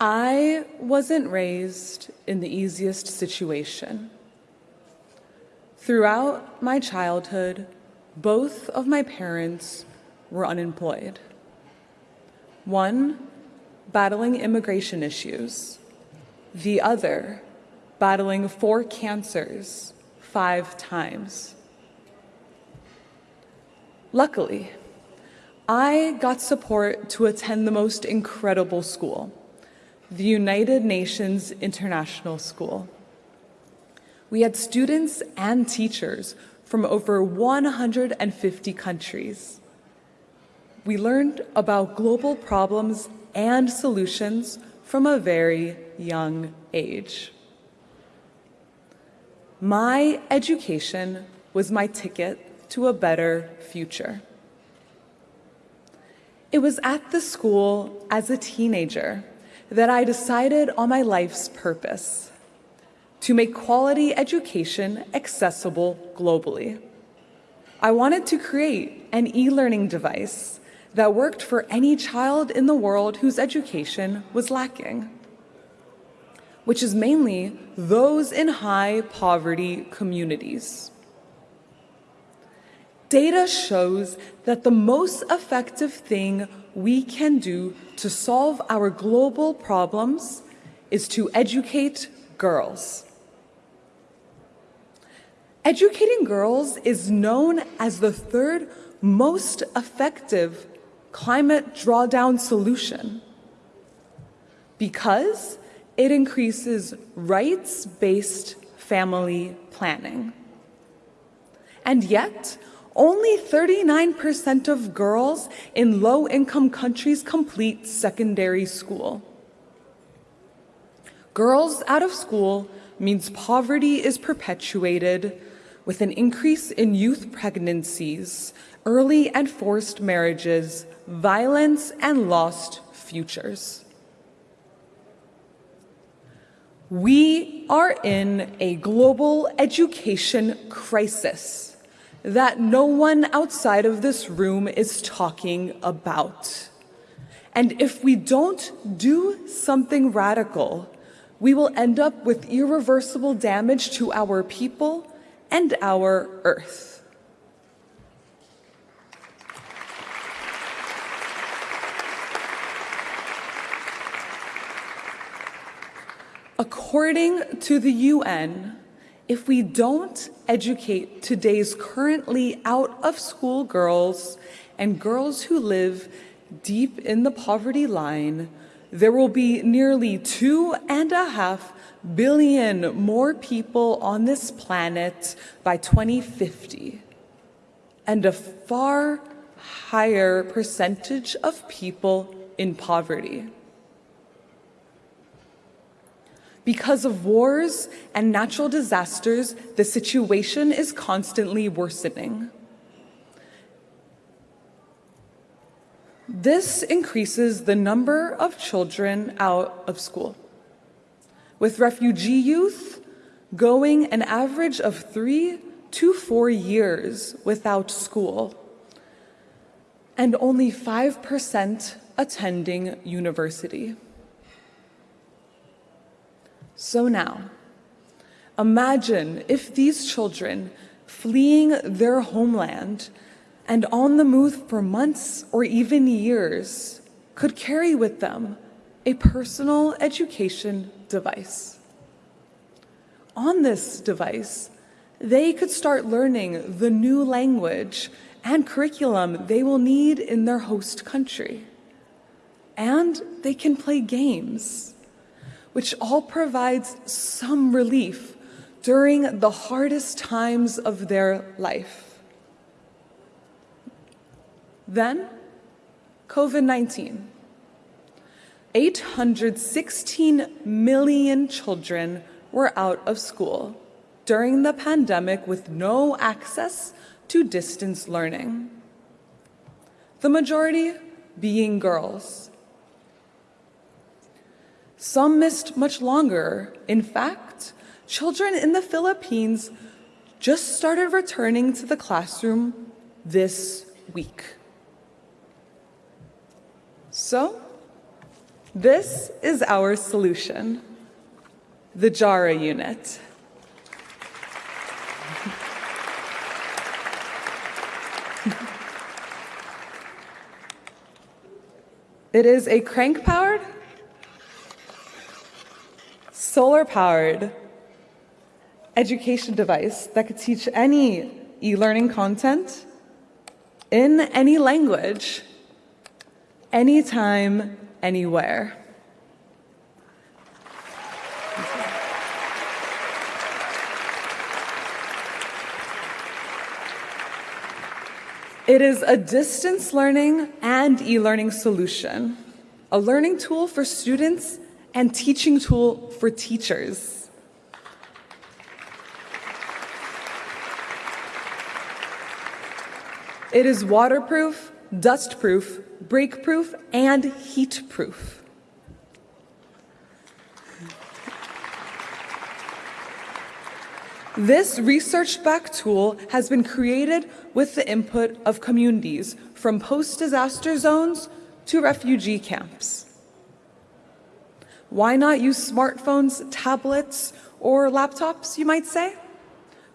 I wasn't raised in the easiest situation. Throughout my childhood, both of my parents were unemployed. One, battling immigration issues, the other, battling four cancers five times. Luckily, I got support to attend the most incredible school, the United Nations International School. We had students and teachers from over 150 countries. We learned about global problems and solutions from a very young age. My education was my ticket to a better future. It was at the school as a teenager that I decided on my life's purpose to make quality education accessible globally. I wanted to create an e-learning device that worked for any child in the world whose education was lacking which is mainly those in high poverty communities. Data shows that the most effective thing we can do to solve our global problems is to educate girls. Educating girls is known as the third most effective climate drawdown solution because it increases rights-based family planning. And yet, only 39% of girls in low-income countries complete secondary school. Girls out of school means poverty is perpetuated with an increase in youth pregnancies, early and forced marriages, violence, and lost futures. We are in a global education crisis that no one outside of this room is talking about. And if we don't do something radical, we will end up with irreversible damage to our people and our earth. According to the UN, if we don't educate today's currently out of school girls and girls who live deep in the poverty line, there will be nearly two and a half billion more people on this planet by 2050, and a far higher percentage of people in poverty. Because of wars and natural disasters, the situation is constantly worsening. This increases the number of children out of school, with refugee youth going an average of three to four years without school, and only 5% attending university. So now, imagine if these children fleeing their homeland and on the move for months or even years could carry with them a personal education device. On this device, they could start learning the new language and curriculum they will need in their host country. And they can play games which all provides some relief during the hardest times of their life. Then, COVID-19. 816 million children were out of school during the pandemic with no access to distance learning. The majority being girls. Some missed much longer. In fact, children in the Philippines just started returning to the classroom this week. So, This is our solution, the JARA unit. It is a crank-powered, solar-powered education device that could teach any e-learning content in any language, anytime, anywhere. It is a distance learning and e-learning solution, a learning tool for students and teaching tool for teachers. It is waterproof, dustproof, break-proof, and heat-proof. This research-backed tool has been created with the input of communities from post-disaster zones to refugee camps. Why not use smartphones, tablets, or laptops, you might say?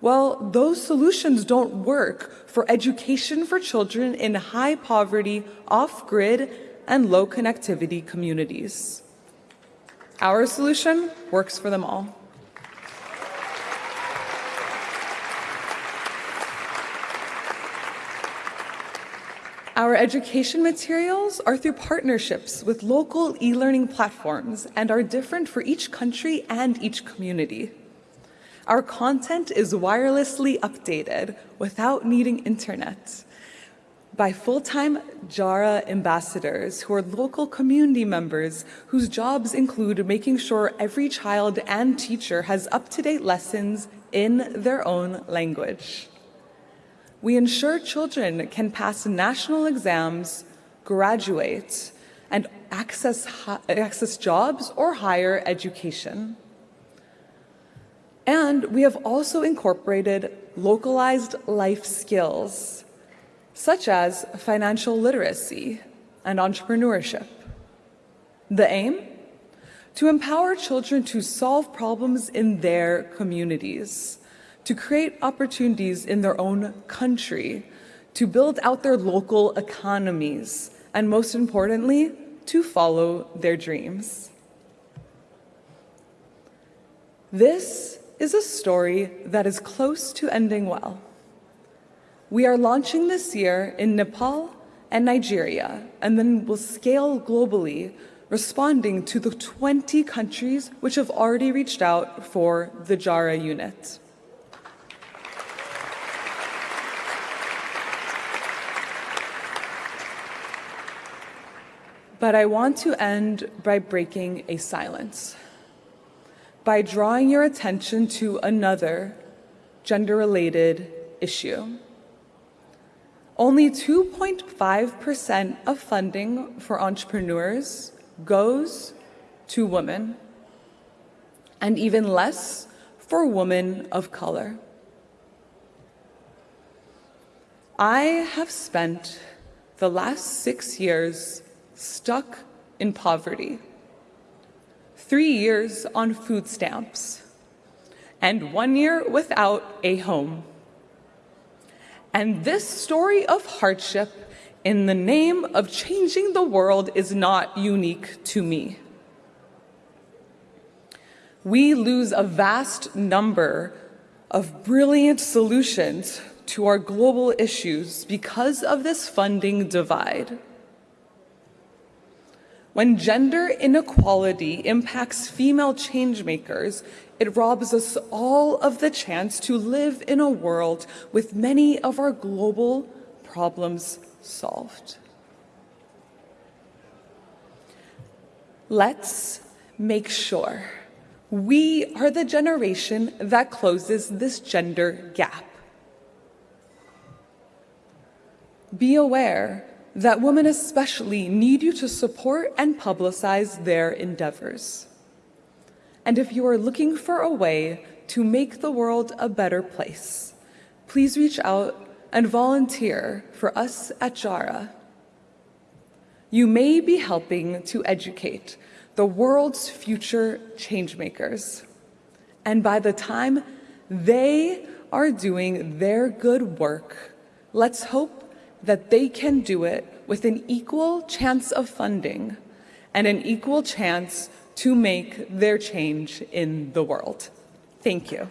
Well, those solutions don't work for education for children in high poverty, off-grid, and low connectivity communities. Our solution works for them all. Our education materials are through partnerships with local e-learning platforms and are different for each country and each community. Our content is wirelessly updated without needing internet by full-time JARA ambassadors who are local community members whose jobs include making sure every child and teacher has up-to-date lessons in their own language. We ensure children can pass national exams, graduate, and access, access jobs or higher education. And we have also incorporated localized life skills, such as financial literacy and entrepreneurship. The aim? To empower children to solve problems in their communities to create opportunities in their own country, to build out their local economies, and most importantly, to follow their dreams. This is a story that is close to ending well. We are launching this year in Nepal and Nigeria, and then will scale globally, responding to the 20 countries which have already reached out for the JARA unit. But I want to end by breaking a silence, by drawing your attention to another gender-related issue. Only 2.5% of funding for entrepreneurs goes to women, and even less for women of color. I have spent the last six years stuck in poverty, three years on food stamps, and one year without a home. And this story of hardship in the name of changing the world is not unique to me. We lose a vast number of brilliant solutions to our global issues because of this funding divide. When gender inequality impacts female changemakers, it robs us all of the chance to live in a world with many of our global problems solved. Let's make sure we are the generation that closes this gender gap. Be aware that women especially need you to support and publicize their endeavors. And if you are looking for a way to make the world a better place, please reach out and volunteer for us at JARA. you may be helping to educate the world's future changemakers. And by the time they are doing their good work, let's hope that they can do it with an equal chance of funding and an equal chance to make their change in the world. Thank you.